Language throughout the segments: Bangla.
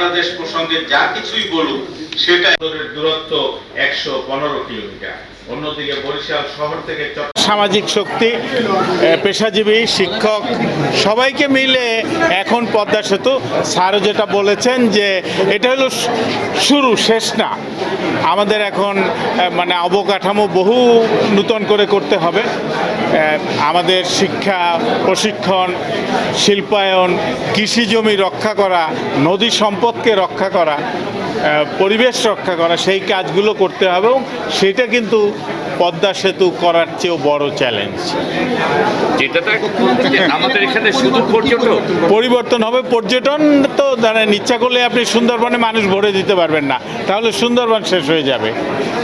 বাংলাদেশ প্রসঙ্গে যা কিছুই বলুক সেটা দূরত্ব একশো পনেরো কিলোমিটার। সামাজিক শক্তি পেশাজীবী, শিক্ষক, সবাইকে মিলে এখন পদ্মা সেতু। স্যারও যেটা বলেছেন যে এটা হলো শুরু, শেষ না। আমাদের এখন মানে অবকাঠামো বহু নূতন করে করতে হবে। আমাদের শিক্ষা, প্রশিক্ষণ, শিল্পায়ন, কৃষি জমি রক্ষা করা, নদী সম্পদকে রক্ষা করা পরিবেশ রক্ষা করা সেই কাজগুলো করতে হবে এবং সেটা কিন্তু পদ্মা সেতু করার চেয়েও বড় চ্যালেঞ্জ আমাদের এখানে শুধু পরিবর্তন হবে পর্যটন তো জানেন ইচ্ছা করলে আপনি সুন্দরবনে মানুষ ভরে দিতে পারবেন না তাহলে সুন্দরবন শেষ হয়ে যাবে।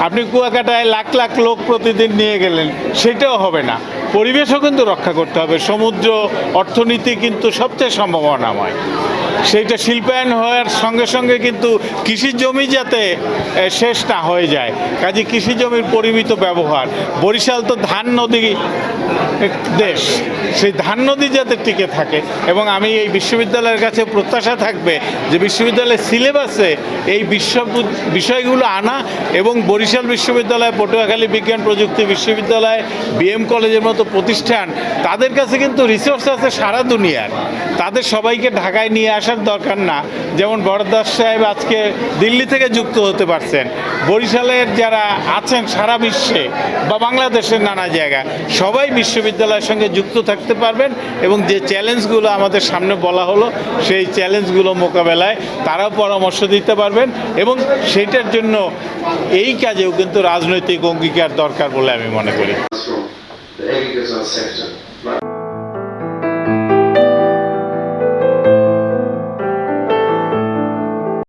আপনি কুয়াকাটায় লাখ লাখ লোক প্রতিদিন নিয়ে গেলেন সেটাও হবে না। পরিবেশও কিন্তু রক্ষা করতে হবে। সমুদ্র, অর্থনীতি কিন্তু সবচেয়ে সম্ভাবনাময়। সেইটা শিল্পায়ন হওয়ার সঙ্গে সঙ্গে কিন্তু কৃষি জমি যাতে শেষ না হয়ে যায়। কাজে কৃষি জমির পরিমিত ব্যবহার। বরিশাল তো ধান নদী দেশ, সেই ধান নদী যাতে টিকে থাকে এবং আমি এই বিশ্ববিদ্যালয়ের কাছে প্রত্যাশা থাকবে যে বিশ্ববিদ্যালয়ের সিলেবাসে এই বিশ্ব বিষয়গুলো আনা এবং বরিশাল বিশ্ববিদ্যালয়, পটুয়াখালী বিজ্ঞান প্রযুক্তি বিশ্ববিদ্যালয়, বিএম কলেজের মতো প্রতিষ্ঠান, তাদের কাছে কিন্তু রিসোর্স আছে সারা দুনিয়ার। তাদের সবাইকে ঢাকায় নিয়ে আসার দরকার না। যেমন বরদাস সাহেব আজকে দিল্লি থেকে যুক্ত হতে পারছেন। বরিশালের যারা আছেন সারা বিশ্বে বা বাংলাদেশের নানা জায়গায়, সবাই বিশ্ববিদ্যালয়ের সঙ্গে যুক্ত থাকতে পারবেন এবং যে চ্যালেঞ্জগুলো আমাদের সামনে বলা হলো, সেই চ্যালেঞ্জগুলো মোকাবেলায় তারাও পরামর্শ দিতে পারবেন এবং সেটার জন্য এই কাজেও কিন্তু রাজনৈতিক অঙ্গীকার দরকার বলে আমি মনে করি।